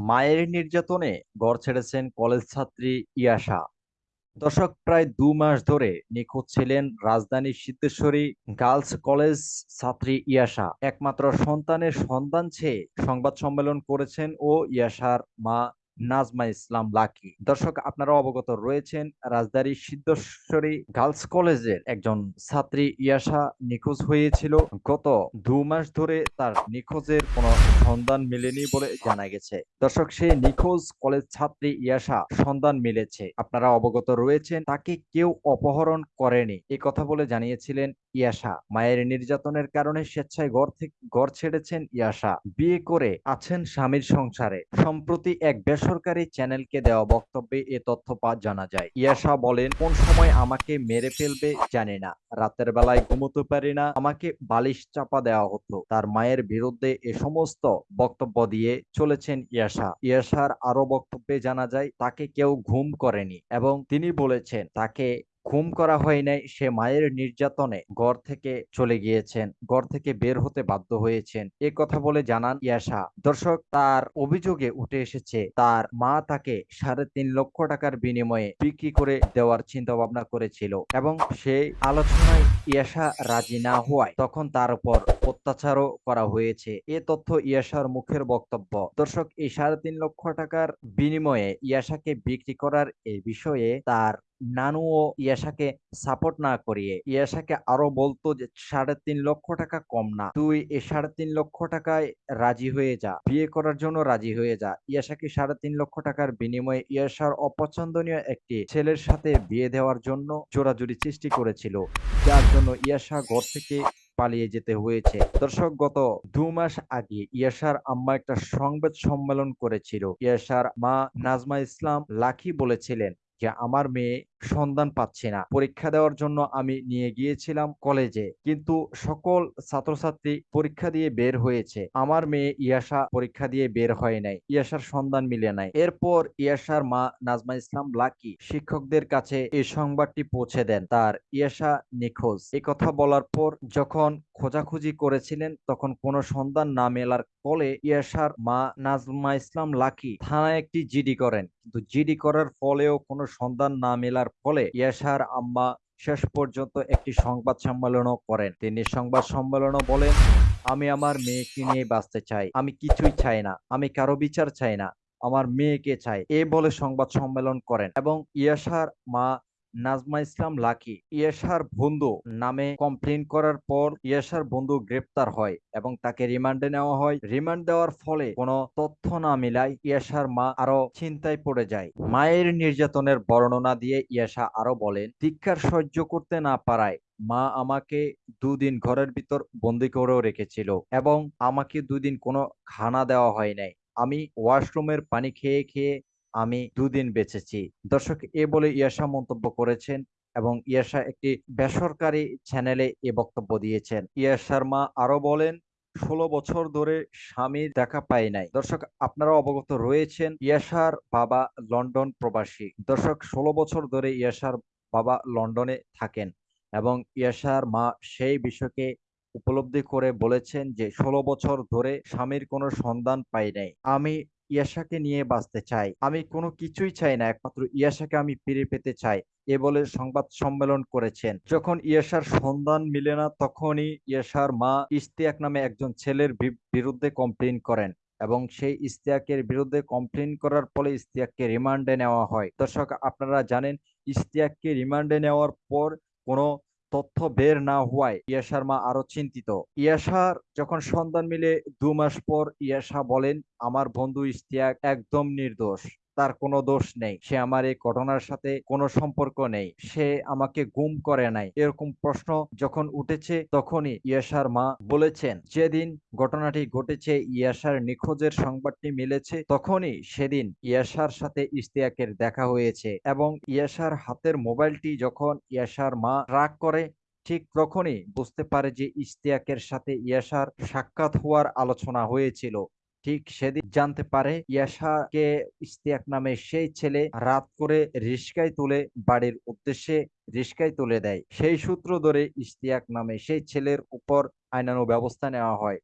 মায়ের নির্যাতনে ঘর ছেড়েছেন কলেজ ছাত্রী ইয়াশা দর্শক, প্রায় দু মাস ধরে নিখোঁজ ছিলেন রাজধানীর সিদ্ধেশ্বরী গার্লস কলেজ ছাত্রী ইয়াশা একমাত্র সন্তানের সন্তান চেয়ে সংবাদ সম্মেলন করেছেন ও ইয়াশার মা নাজমা ইসলাম লাকি। দর্শক, আপনারা অবগত রয়েছেন, রাজধানীর সিদ্ধেশ্বরী গার্লস কলেজের একজন ছাত্রী ইয়াশা নিখোঁজ হয়েছিল। গত দু মাস ধরে তার নিখোঁজের কোনো সন্ধান মেলেনি বলে জানা গেছে। দর্শক সে নিখোঁজ কলেজ ছাত্রী ইয়াশা সন্ধান মিলেছে। আপনারা অবগত রয়েছেন, তাকে কেউ অপহরণ করেনি। এ কথা বলে জানিয়েছিলেন ইয়াশা। মায়ের নির্যাতনের কারণে স্বেচ্ছায় ঘর থেকে ঘর ছেড়েছেন ইয়াশা। বিয়ে করে আছেন স্বামীর সংসারে। সম্প্রতি এক বেসরকারি চ্যানেলকে দেওয়া বক্তব্যে এ তথ্য জানা যায়। ইয়াশা বলেন, কোন সময় আমাকে মেরে ফেলবে জানে না। রাতের বেলায় ঘুমোতে পারি না। আমাকে বালিশ চাপা দেওয়া হতো। তার মায়ের বিরুদ্ধে এ সমস্ত বক্তব্য দিয়ে চলেছেন ইয়াশা। ইয়াশার আরও বক্তব্যে জানা যায়, তাকে কেউ ঘুম করেনি এবং তিনি বলেছেন, তাকে ঘুম করা হয় নাই, সে মায়ের নির্যাতনে ঘর থেকে চলে গিয়েছেন, ঘর থেকে বের হতে বাধ্য হয়েছেন। এ কথা বলে জানান ইয়াশা দর্শক, তার অভিযোগে উঠে এসেছে, তার মা তাকে সাড়ে তিন লক্ষ টাকার বিনিময়ে বিক্রি করে দেওয়ার চিন্তা ভাবনা করেছিল এবং সেই আলোচনায় ইয়াশা রাজি না হওয়ায় তখন তার উপর অত্যাচারও করা হয়েছে। এ তথ্য ইয়াশার মুখের বক্তব্য। দর্শক, এই সাড়ে তিন লক্ষ টাকার বিনিময়ে ইয়াশাকে বিক্রি করার এই বিষয়ে তার নানু ও ইয়াশাকে সাপোর্ট না করিয়ে ইয়াশাকে আরও বলতো যে, সাড়ে তিন লক্ষ টাকা কম না। তুই এই সাড়ে তিন লক্ষ টাকায় রাজি হয়ে যা। বিয়ে করার জন্য রাজি হয়ে যা। ইয়াশাকে সাড়ে তিন লক্ষ টাকার বিনিময়ে ইয়াশার অপছন্দনীয় একটি ছেলের সাথে বিয়ে দেওয়ার জন্য জোরাজুরি সৃষ্টি করেছিল। যার জন্য ইয়াশা ঘর থেকে পালিয়ে যেতে হয়েছে। দর্শক, গত দু মাস আগে ইয়াসার আম্মা একটা সংবাদ সম্মেলন করেছিল। ইয়াসার মা নাজমা ইসলাম লাখি বলেছিলেন যে আমার মেয়ে সন্ধান পাচ্ছি না। পরীক্ষা দেওয়ার জন্য আমি নিয়ে গিয়েছিলাম কলেজে। কিন্তু সকল ছাত্রছাত্রী পরীক্ষা দিয়ে বের হয়েছে। আমার মেয়ে ইয়াশা পরীক্ষা দিয়ে বের হয় নাই। ইয়াশার সন্ধান মিলে নাই। এরপর ইয়াশার মা নাজমা ইসলাম লাকি শিক্ষকদের কাছে এই সংবাদটি পৌঁছে দেন। তার ইয়াশা নিখোঁজ। এই কথা বলার পর যখন খোঁজাখুঁজি করেছিলেন, তখন কোনো সন্ধান না মেলার ফলে ইয়াশার মা নাজমা ইসলাম লাকি থানায় একটি জিডি করেন। কিন্তু জিডি করার ফলেও কোনো সন্ধান না মেলার ফলে ইয়াসার আম্মা শেষ পর্যন্ত একটি সংবাদ সম্মেলনও করেন। তিনি সংবাদ সম্মেলনও বলেন, আমি আমার মেয়েকে নিয়ে বাঁচতে চাই। আমি কিছুই চাই না। আমি কারও বিচার চাই না। আমার মেয়েকে চাই। এ বলে সংবাদ সম্মেলন করেন এবং ইয়াসার মা নাজমা ইসলাম লাকি ইয়েশার বন্ধু নামে কমপ্লেন করার পর ইয়াশার বন্ধু গ্রেপ্তার হয় এবং তাকে রিমান্ডে নেওয়া হয়। রিমান্ড দেওয়ার ফলে কোনো তথ্য না মিলায় ইয়াশার মা আরও চিন্তায় পড়ে যায়। মায়ের নির্যাতনের বর্ণনা দিয়ে ইয়াশা আরও বলেন ধিক্ষার সহ্য করতে না পারায় মা আমাকে দুদিন ঘরের ভিতর বন্দি করেও রেখেছিল এবং আমাকে দুদিন কোনো খানা দেওয়া হয় নাই। আমি ওয়াশরুমের পানি খেয়ে খেয়ে আমি দুদিন বেঁচেছি। দর্শক, এ বলে ইয়াশা মন্তব্য করেছেন এবং ইয়াশা একটি বেসরকারি চ্যানেলে এ বক্তব্য দিয়েছেন। ইয়াশার মা আরও বলেন, ষোলো বছর ধরে স্বামীর দেখা পাই নাই। দর্শক, আপনারা অবগত রয়েছেন ইয়াশার বাবা লন্ডন প্রবাসী। দর্শক, ষোলো বছর ধরে ইয়াশার বাবা লন্ডনে থাকেন এবং ইয়াশার মা সেই বিষয়কে উপলব্ধি করে বলেছেন যে, ষোলো বছর ধরে স্বামীর কোনো সন্ধান পাই নাই। আমি ইয়াশাকে নিয়ে বাঁচতে চাই। আমি কোনো কিছুই চাই না, একমাত্র ইয়াশাকে আমি ফিরে পেতে চাই, এ বলে সংবাদ সম্মেলন করেছেন। যখন ইয়াশার সন্ধান মিলে না, তখনই ইয়াশার মা ইস্তিয়াক নামে একজন ছেলের বিরুদ্ধে কমপ্লেন করেন এবং সেই ইস্তিয়াকের বিরুদ্ধে কমপ্লেন করার ফলে ইস্তিয়াককে রিমান্ডে নেওয়া হয়। দর্শক, আপনারা জানেন ইস্তিয়াককে রিমান্ডে নেওয়ার পর কোনো তথ্য বের না হওয়ায় ইয়াশার মা আরও চিন্তিত। ইয়াশার যখন সন্ধান মিলে দু মাস পর ইয়াশা বলেন, আমার বন্ধু ইস্তিয়াক একদম নির্দোষ। তার কোনো দোষ নেই। সে আমার এই ঘটনার সাথে কোনো সম্পর্ক নেই। সে আমাকে গুম করে নাই। এরকম প্রশ্ন যখন উঠেছে তখনই ইয়াশার মা বলেছেন, যেদিন ঘটনাটি ঘটেছে ইয়াশার নিখোঁজের সংবাদটি মিলেছে, তখনই সেদিন ইয়াশার সাথে ইস্তিয়াকের দেখা হয়েছে। এবং ইয়াশার হাতের মোবাইলটি যখন ইয়াশার মা রাগ করে, ঠিক তখনই বুঝতে পারে যে ইস্তিয়াকের সাথে ইয়াশার সাক্ষাৎ হওয়ার আলোচনা হয়েছিল। ঠিক সেদিন জানতে পারে ইয়াশাকে ইস্তিয়াক নামে সেই ছেলে রাত করে রিস্কায় তুলে বাড়ির উদ্দেশ্যে রিস্কায় তুলে দেয়। সেই সূত্র ধরে ইস্তিয়াক নামে সেই ছেলের উপর আইনানু ব্যবস্থা নেওয়া হয়।